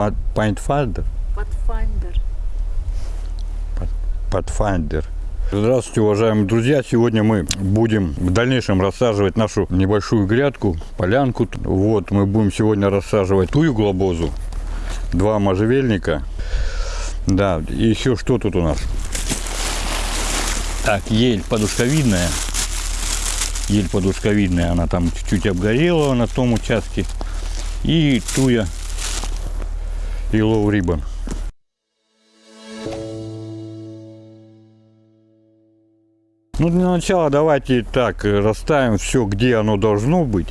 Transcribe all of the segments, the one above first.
От Pathfinder. Pathfinder. Pathfinder. Здравствуйте, уважаемые друзья! Сегодня мы будем в дальнейшем рассаживать нашу небольшую грядку, полянку. Вот, мы будем сегодня рассаживать тую глобозу, два можжевельника. Да, и еще что тут у нас? Так, ель подушковидная. Ель подушковидная, она там чуть-чуть обгорела на том участке. И туя Yellow Ribbon. Ну, для начала давайте так э, расставим все, где оно должно быть.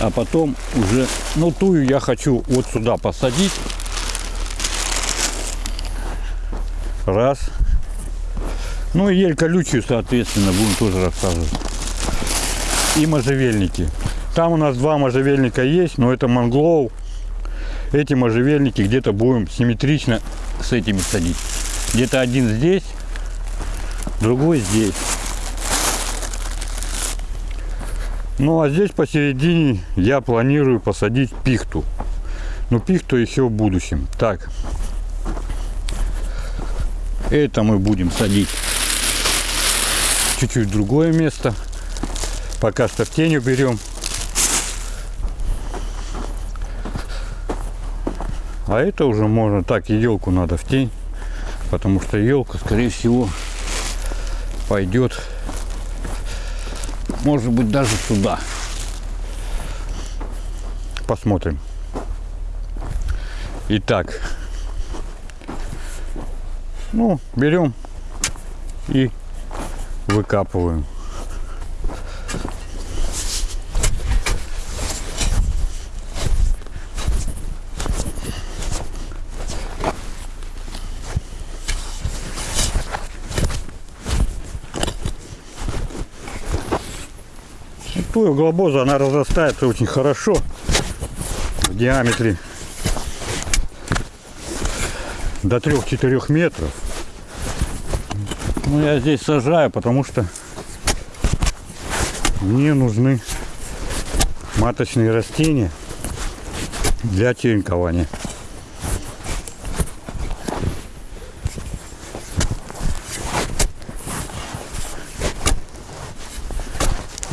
А потом уже, ну, тую я хочу вот сюда посадить. Раз. Ну, и ель колючую, соответственно, будем тоже рассаживать. И можжевельники. Там у нас два можжевельника есть, но это манглоу. Эти можжевельники где-то будем симметрично с этими садить. Где-то один здесь, другой здесь. Ну а здесь посередине я планирую посадить пихту. Но пихту еще в будущем. Так. Это мы будем садить чуть-чуть другое место. Пока что в тень уберем. А это уже можно так, и елку надо в тень. Потому что елка, скорее всего, пойдет, может быть, даже сюда. Посмотрим. Итак, ну, берем и выкапываем. Туя глобоза, она разрастается очень хорошо в диаметре до 3-4 метров. Ну, я здесь сажаю, потому что мне нужны маточные растения для черенкования.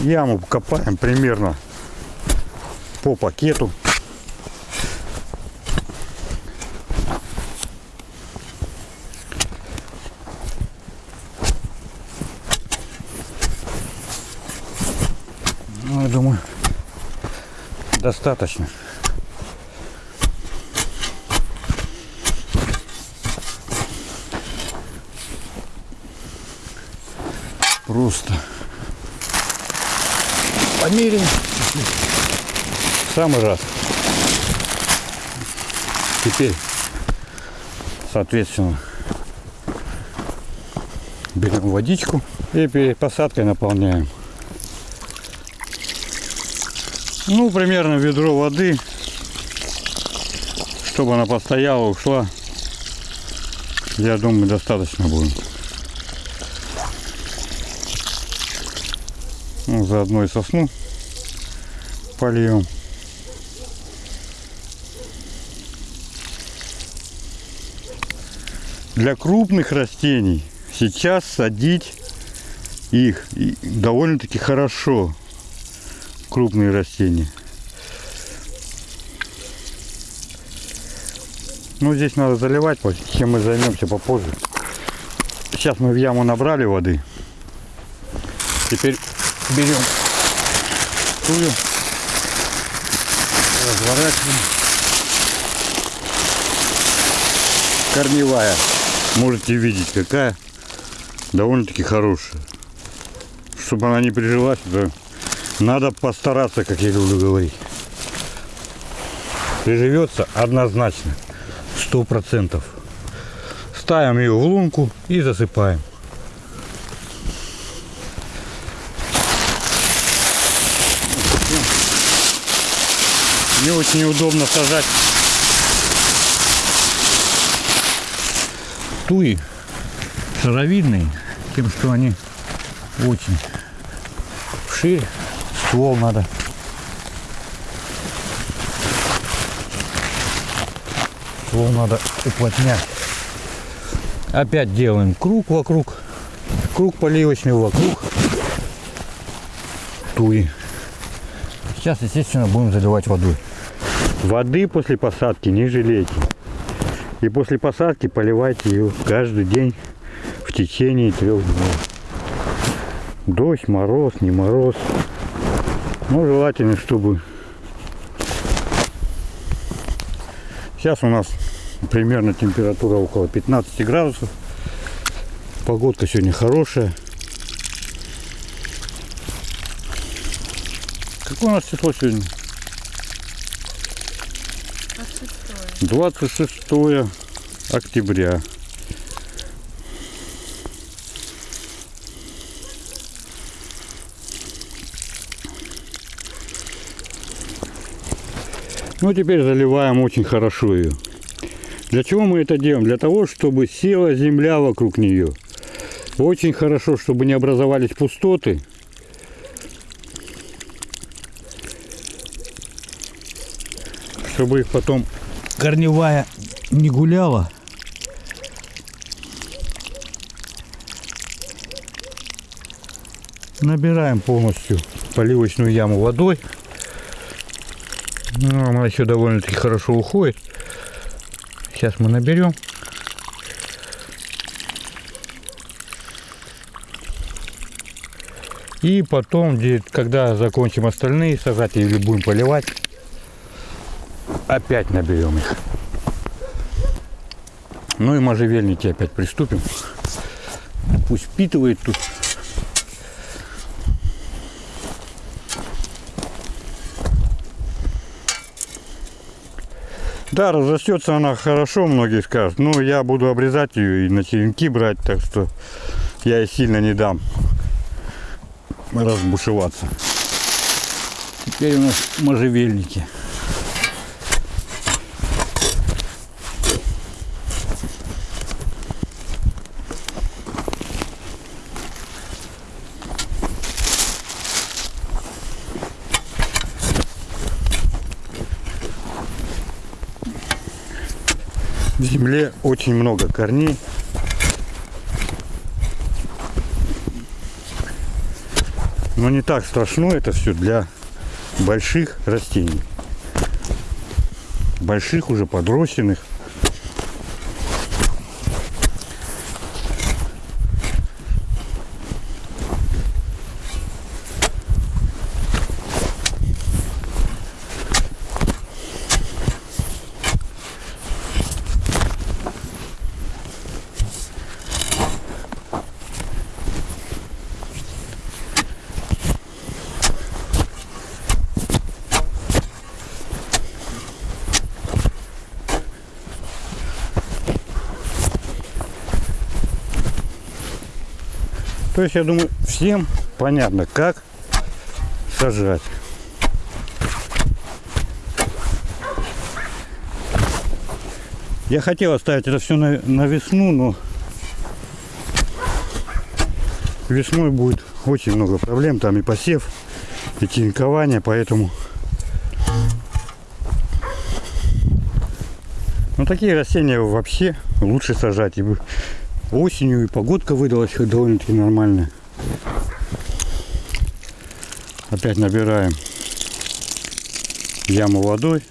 Яму копаем примерно по пакету. Ну, я думаю, достаточно. Просто померяем. В самый раз. Теперь, соответственно, берем водичку и перед посадкой наполняем. Ну, примерно ведро воды, чтобы она постояла, ушла. Я думаю, достаточно будет. Ну, заодно и сосну польем. Для крупных растений сейчас садить их довольно-таки хорошо. Крупные растения. Ну, здесь надо заливать, чем мы займемся попозже. Сейчас мы в яму набрали воды. Теперь берем тую, разворачиваем. Корневая. Можете видеть, какая довольно-таки хорошая. Чтобы она не прижилась, да, надо постараться, как я люблю говорить. Приживется однозначно, сто процентов. Ставим ее в лунку и засыпаем. Не очень удобно сажать туи шаровидные, тем, что они очень шире. Ствол надо ствол надо уплотнять. Опять делаем круг вокруг. Круг поливочный вокруг туи. Сейчас, естественно, будем заливать водой. Воды после посадки не жалейте. И после посадки поливайте ее каждый день в течение трех дней. Дождь, мороз, не мороз. Ну, желательно, чтобы... Сейчас у нас примерно температура около 15 градусов. Погодка сегодня хорошая. Какое у нас число сегодня? 26 октября. Ну, теперь заливаем очень хорошо ее. Для чего мы это делаем? Для того, чтобы села земля вокруг нее. Очень хорошо, чтобы не образовались пустоты. Чтобы их потом корневая не гуляла. Набираем полностью поливочную яму водой. Ну, она еще довольно-таки хорошо уходит. Сейчас мы наберем. И потом, когда закончим остальные сажать или будем поливать, опять наберем их. Ну и можжевельники опять приступим. Пусть впитывает тут. Да, разрастется она хорошо, многие скажут. Но я буду обрезать ее и на черенки брать, так что я ей сильно не дам разбушеваться. Теперь у нас можжевельники. Земле очень много корней. Но не так страшно это все для больших растений. Больших уже подрощенных. То есть, я думаю, всем понятно, как сажать. Я хотел оставить это все на, на весну, но весной будет очень много проблем. Там и посев, и тинкование, поэтому... Ну, такие растения вообще лучше сажать. И осенью и погодка выдалась довольно-таки нормальная. Опять набираем яму водой.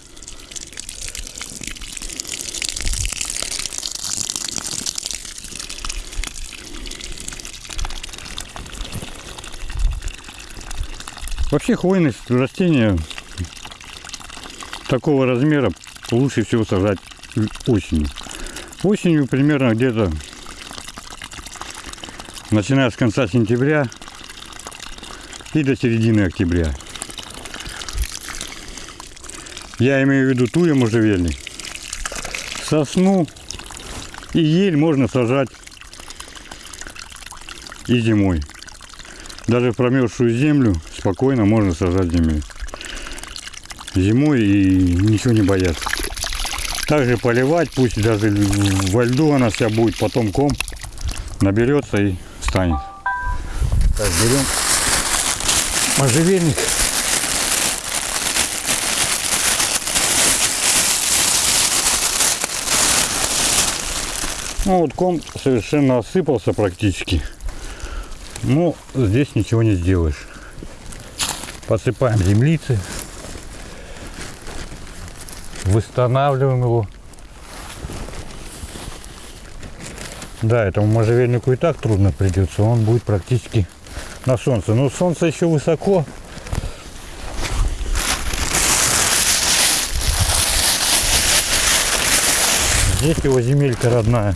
Вообще хвойность растения такого размера лучше всего сажать осенью. Осенью примерно где-то начиная с конца сентября и до середины октября. Я имею в виду туя можжевельник. Сосну и ель можно сажать и зимой. Даже в промерзшую землю спокойно можно сажать зимой. Зимой и ничего не бояться. Также поливать, пусть даже во льду она вся будет, потом ком наберется и станет. Так, берем можжевельник. Ну вот ком совершенно осыпался практически. Ну, здесь ничего не сделаешь. Посыпаем землицы. Восстанавливаем его. Да, этому можжевельнику и так трудно придется. Он будет практически на солнце. Но солнце еще высоко. Здесь его земелька родная.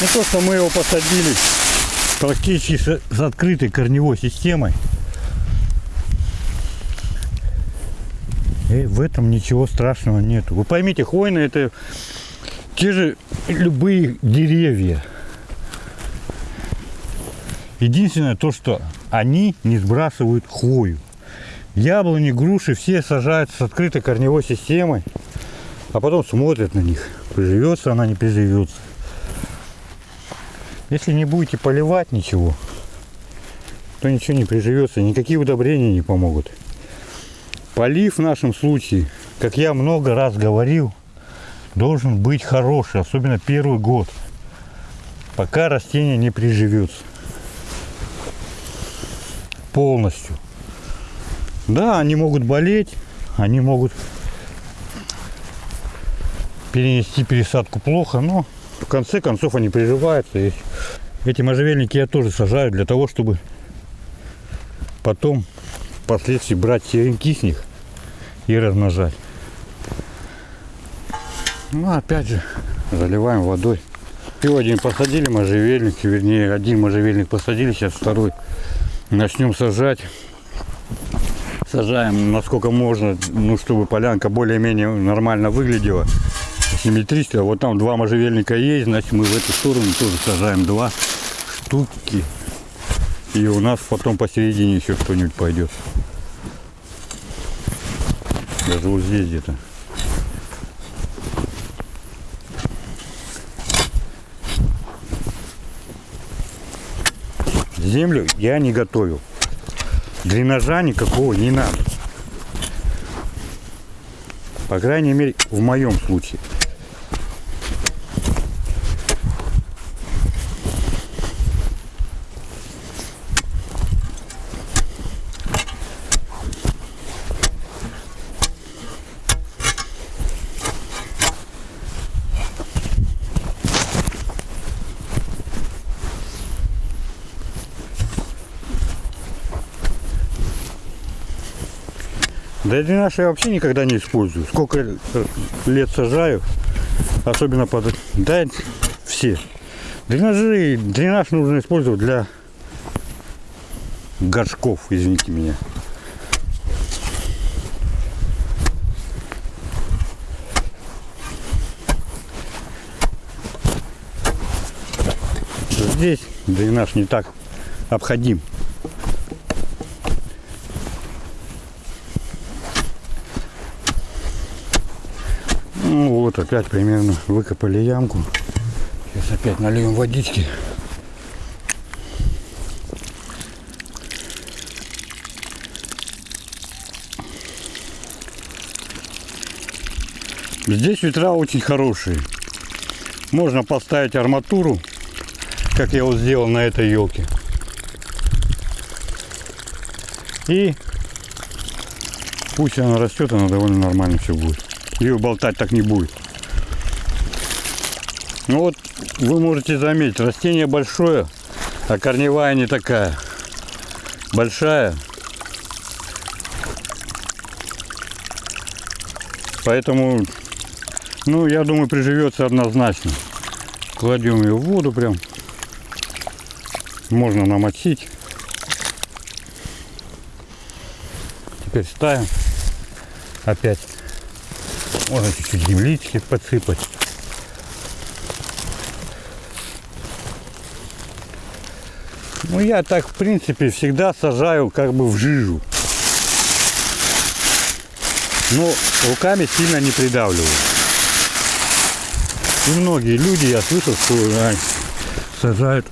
Ну то, что мы его посадили практически с, с открытой корневой системой. И в этом ничего страшного нету. Вы поймите, хвойные это те же любые деревья. Единственное то, что они не сбрасывают хвою. Яблони, груши все сажают с открытой корневой системой, а потом смотрят на них, приживется она, не приживется. Если не будете поливать ничего, то ничего не приживется, никакие удобрения не помогут. Полив в нашем случае, как я много раз говорил, должен быть хороший, особенно первый год, пока растение не приживется полностью. Да, они могут болеть, они могут перенести пересадку плохо, но в конце концов они приживаются. И эти можжевельники я тоже сажаю для того, чтобы потом впоследствии брать черенки с них и размножать. Ну, опять же, заливаем водой. Сегодня посадили можжевельник, вернее, один можжевельник посадили, сейчас второй начнем сажать сажаем насколько можно, ну, чтобы полянка более-менее нормально выглядела, симметрично. Вот там два можжевельника есть, значит мы в эту сторону тоже сажаем два штуки. И у нас потом посередине еще что-нибудь пойдет. Даже вот здесь где-то. Землю я не готовил дренажа никакого не надо. По крайней мере, в моем случае. Да дренаж я вообще никогда не использую. Сколько лет сажаю, особенно под... Да, все. Дренажи, дренаж нужно использовать для горшков, извините меня. Здесь дренаж не так обходим. Ну вот опять примерно выкопали ямку. Сейчас опять нальем водички. Здесь ветра очень хорошие. Можно поставить арматуру, как я вот сделал на этой елке. И пусть она растет, она довольно нормально все будет ее болтать так не будет. Ну вот, вы можете заметить, растение большое, а корневая не такая. Большая. Поэтому, ну, я думаю, приживется однозначно. Кладем ее в воду прям. Можно намочить. Теперь ставим опять можно чуть-чуть землички подсыпать. Ну, я так, в принципе, всегда сажаю как бы в жижу. Но руками сильно не придавливаю. И многие люди, я слышал, что а, сажают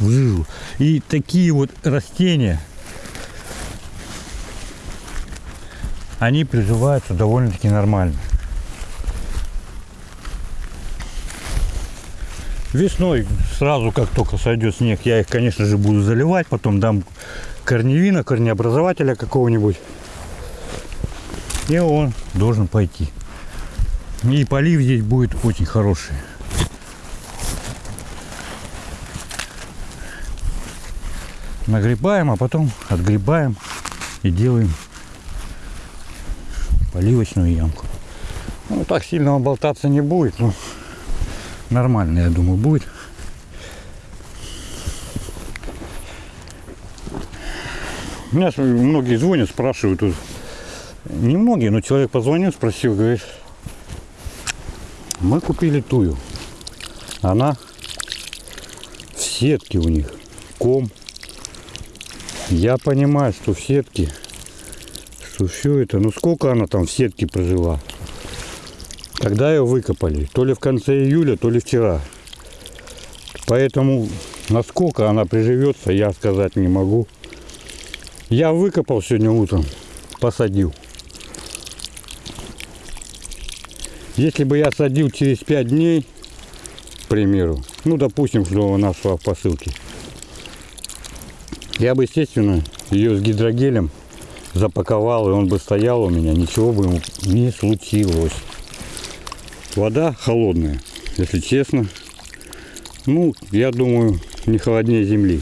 в жижу. И такие вот растения – они приживаются довольно-таки нормально. Весной, сразу как только сойдет снег, я их, конечно же, буду заливать. Потом дам корневина, корнеобразователя какого-нибудь. И он должен пойти. И полив здесь будет очень хороший. Нагребаем, а потом отгребаем и делаем поливочную ямку. Ну, так сильно он болтаться не будет, но нормально, я думаю, будет. Меня с- многие звонят, спрашивают, не многие, но человек позвонил, спросил, говорит, мы купили тую. Она в сетке у них, ком. Я понимаю, что в сетке, что все это, ну сколько она там в сетке прожила? Когда ее выкопали? То ли в конце июля, то ли вчера. Поэтому насколько она приживется, я сказать не могу. Я выкопал сегодня утром, посадил. Если бы я садил через 5 дней, к примеру, ну, допустим, что она шла в посылке, я бы, естественно, ее с гидрогелем запаковал, и он бы стоял у меня, ничего бы ему не случилось. Вода холодная, если честно. Ну, я думаю, не холоднее земли.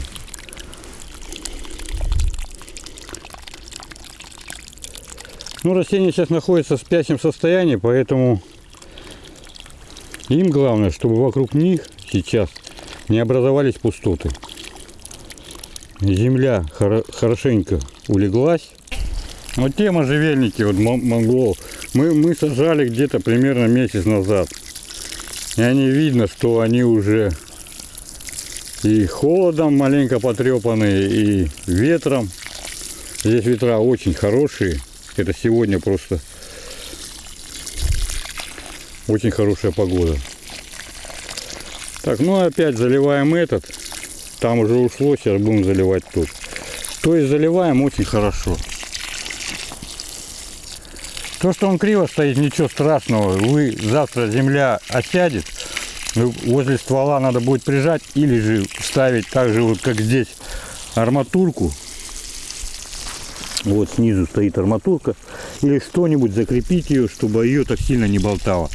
Ну, растения сейчас находятся в спящем состоянии, поэтому им главное, чтобы вокруг них сейчас не образовались пустоты. Земля хоро- хорошенько улеглась. Вот те можжевельники, вот мон- монголов, мы, мы сажали где-то примерно месяц назад. И они видно, что они уже и холодом маленько потрепанные, и ветром. Здесь ветра очень хорошие. Это сегодня просто очень хорошая погода. Так, ну опять заливаем этот. Там уже ушло, сейчас будем заливать тут. То есть заливаем очень хорошо. То, что он криво стоит, ничего страшного. Вы завтра земля осядет, вы возле ствола надо будет прижать или же ставить так же, вот как здесь, арматурку. Вот снизу стоит арматурка. Или что-нибудь закрепить ее, чтобы ее так сильно не болтало.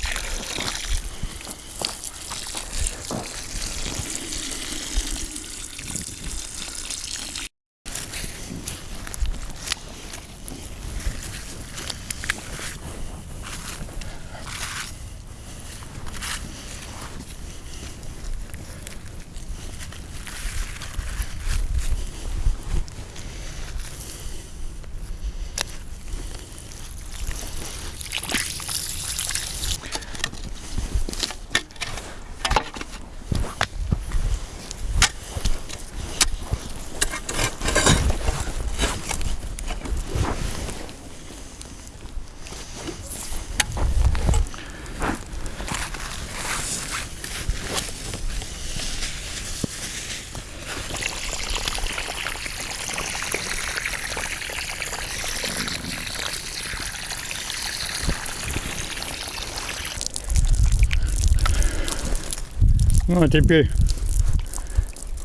Ну а теперь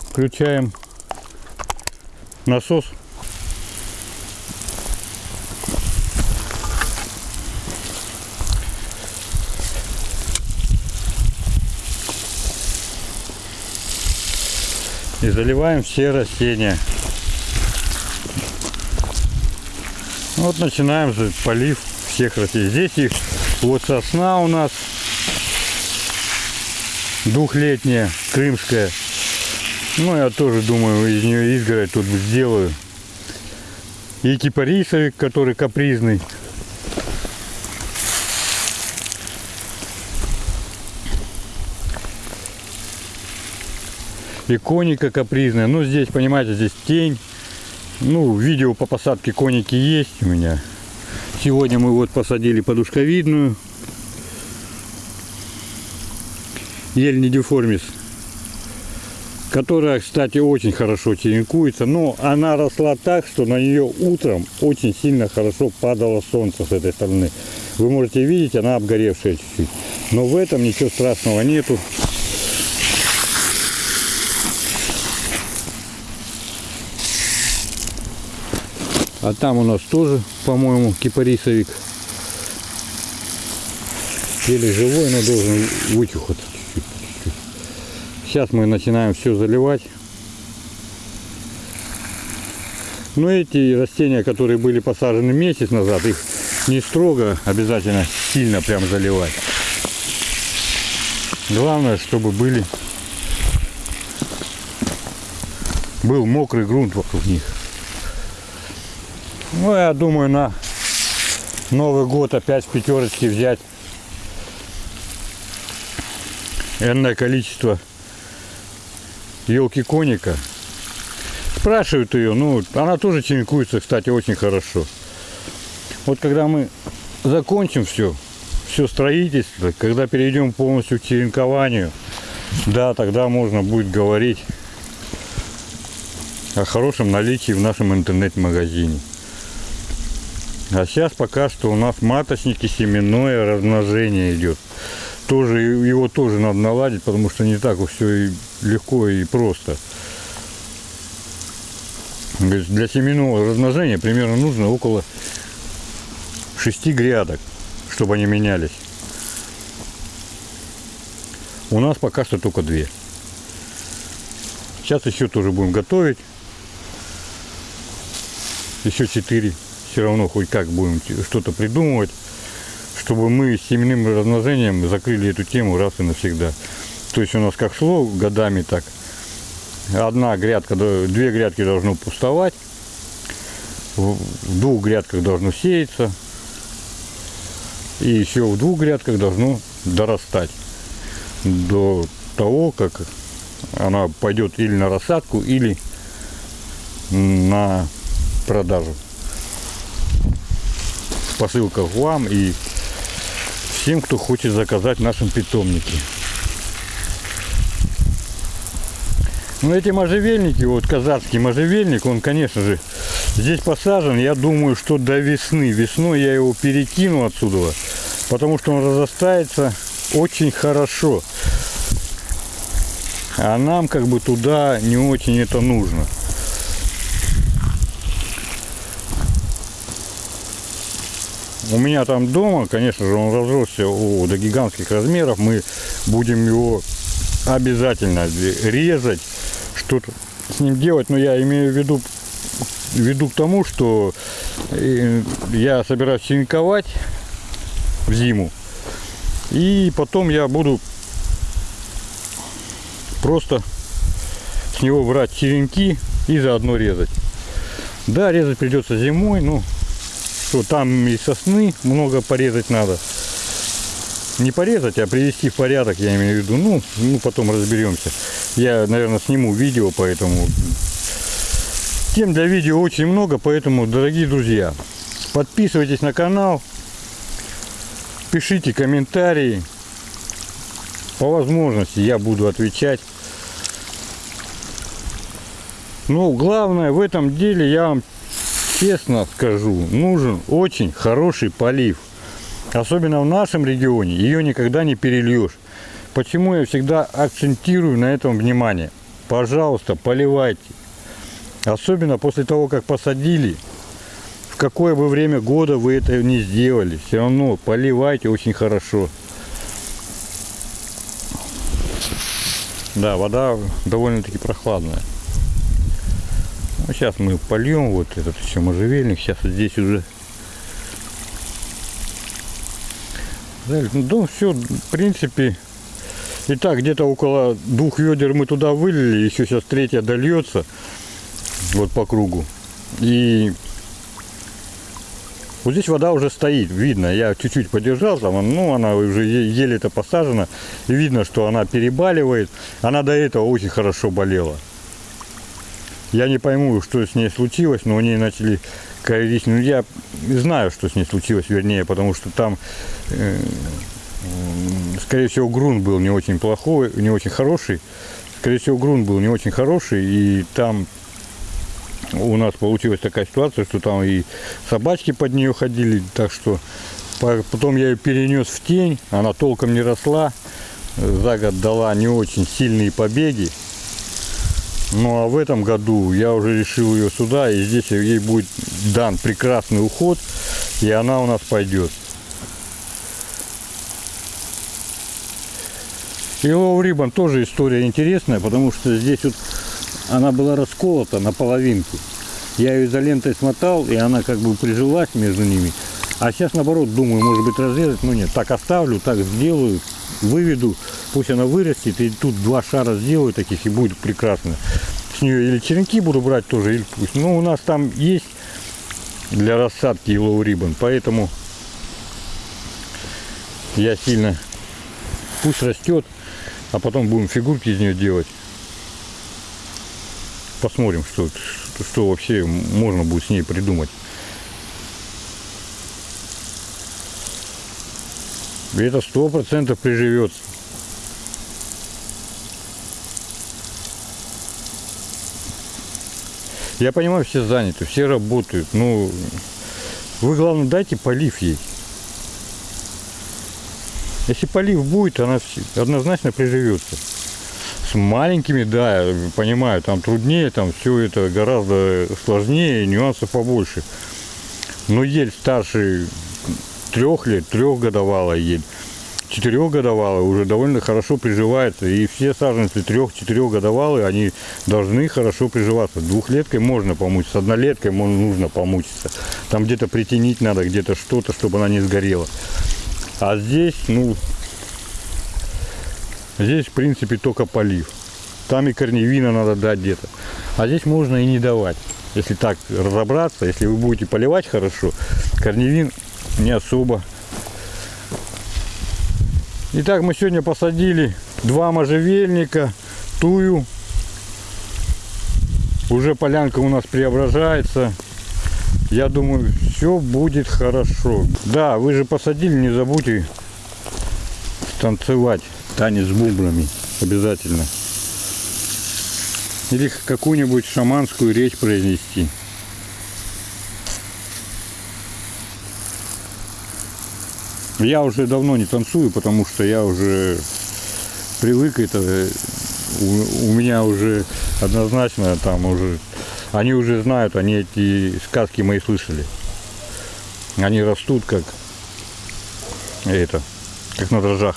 включаем насос. И заливаем все растения. Вот начинаем же полив всех растений. Здесь их вот сосна у нас двухлетняя, крымская. Ну, я тоже думаю, из нее изгородь тут сделаю. И кипарисовик, который капризный. И коника капризная. Ну, здесь, понимаете, здесь тень. Ну, видео по посадке коники есть у меня. Сегодня мы вот посадили подушковидную. ель недиформис, которая, кстати, очень хорошо черенкуется, но она росла так, что на нее утром очень сильно хорошо падало солнце с этой стороны. Вы можете видеть, она обгоревшая чуть-чуть. Но в этом ничего страшного нету. А там у нас тоже, по-моему, кипарисовик. Еле живой, но должен вытюхаться. Сейчас мы начинаем все заливать. Но эти растения, которые были посажены месяц назад, их не строго обязательно сильно прям заливать. Главное, чтобы были был мокрый грунт вокруг них. Ну, я думаю, на Новый год опять в пятерочке взять энное количество елки коника. Спрашивают ее, ну, она тоже черенкуется, кстати, очень хорошо. Вот когда мы закончим все, все строительство, когда перейдем полностью к черенкованию, да, тогда можно будет говорить о хорошем наличии в нашем интернет-магазине. А сейчас пока что у нас маточники, семенное размножение идет. Тоже его тоже надо наладить, потому что не так уж все и легко и просто. Для семенного размножения примерно нужно около 6 грядок, чтобы они менялись. У нас пока что только две. Сейчас еще тоже будем готовить. Еще четыре. Все равно хоть как будем что-то придумывать, чтобы мы с семенным размножением закрыли эту тему раз и навсегда. То есть у нас как шло годами так. Одна грядка, две грядки должно пустовать. В двух грядках должно сеяться. И еще в двух грядках должно дорастать до того, как она пойдет или на рассадку, или на продажу. Посылка вам и всем, кто хочет заказать в нашем питомнике. Ну, эти можжевельники, вот казацкий можжевельник, он, конечно же, здесь посажен, я думаю, что до весны. Весной я его перекину отсюда, потому что он разрастается очень хорошо. А нам как бы туда не очень это нужно. У меня там дома, конечно же, он разросся о, до гигантских размеров. Мы будем его обязательно резать, что-то с ним делать. Но я имею в виду, веду к тому, что э, я собираюсь черенковать в зиму. И потом я буду просто с него брать черенки и заодно резать. Да, резать придется зимой, но что там и сосны много порезать надо. Не порезать, а привести в порядок, я имею в виду. Ну, ну потом разберемся. Я, наверное, сниму видео, поэтому... Тем для видео очень много, поэтому, дорогие друзья, подписывайтесь на канал, пишите комментарии. По возможности я буду отвечать. Ну, главное в этом деле я вам честно скажу, нужен очень хороший полив. Особенно в нашем регионе ее никогда не перельешь. Почему я всегда акцентирую на этом внимание? Пожалуйста, поливайте. Особенно после того, как посадили. В какое бы время года вы это не сделали. Все равно поливайте очень хорошо. Да, вода довольно-таки прохладная. Ну, сейчас мы польем вот этот еще можжевельник. Сейчас здесь уже Ну, все, в принципе, и так где-то около двух ведер мы туда вылили, еще сейчас третья дольется, вот по кругу. И вот здесь вода уже стоит, видно, я чуть-чуть подержал, там, ну, она уже еле-то посажена, и видно, что она перебаливает. Она до этого очень хорошо болела. Я не пойму, что с ней случилось, но у нее начали коррозить. Ну, я знаю, что с ней случилось, вернее, потому что там, э, скорее всего, грунт был не очень плохой, не очень хороший. Скорее всего, грунт был не очень хороший, и там у нас получилась такая ситуация, что там и собачки под нее ходили, так что потом я ее перенес в тень, она толком не росла, за год дала не очень сильные побеги, ну а в этом году я уже решил ее сюда, и здесь ей будет дан прекрасный уход, и она у нас пойдет. И Low Ribbon тоже история интересная, потому что здесь вот она была расколота на половинку. Я ее изолентой смотал, и она как бы прижилась между ними. А сейчас наоборот думаю, может быть разрезать, но нет, так оставлю, так сделаю, выведу, пусть она вырастет, и тут два шара сделаю таких, и будет прекрасно. С нее или черенки буду брать тоже, или пусть. Ну, у нас там есть для рассадки Yellow Ribbon, поэтому я сильно, пусть растет, а потом будем фигурки из нее делать. Посмотрим, что, что, что вообще можно будет с ней придумать. И это сто процентов приживется. Я понимаю, все заняты, все работают. Ну, вы, главное, дайте полив ей. Если полив будет, она однозначно приживется. С маленькими, да, понимаю, там труднее, там все это гораздо сложнее, нюансов побольше. Но ель старше трех лет, трехгодовалая ель, четырехгодовалая уже довольно хорошо приживается. И все саженцы трех-четырехгодовалые, они должны хорошо приживаться. Двухлеткой можно помучиться, однолеткой можно, нужно помучиться. Там где-то притянить надо, где-то что-то, чтобы она не сгорела. А здесь, ну, здесь, в принципе, только полив. Там и корневина надо дать где-то. А здесь можно и не давать. Если так разобраться, если вы будете поливать хорошо, корневин не особо. Итак, мы сегодня посадили два можжевельника, тую. Уже полянка у нас преображается. Я думаю, все будет хорошо. Да, вы же посадили, не забудьте танцевать танец с бубнами. Обязательно. Или какую-нибудь шаманскую речь произнести. Я уже давно не танцую, потому что я уже привык это. э, У, у меня уже однозначно там уже они уже знают, они эти сказки мои слышали. Они растут как это, как на дрожжах.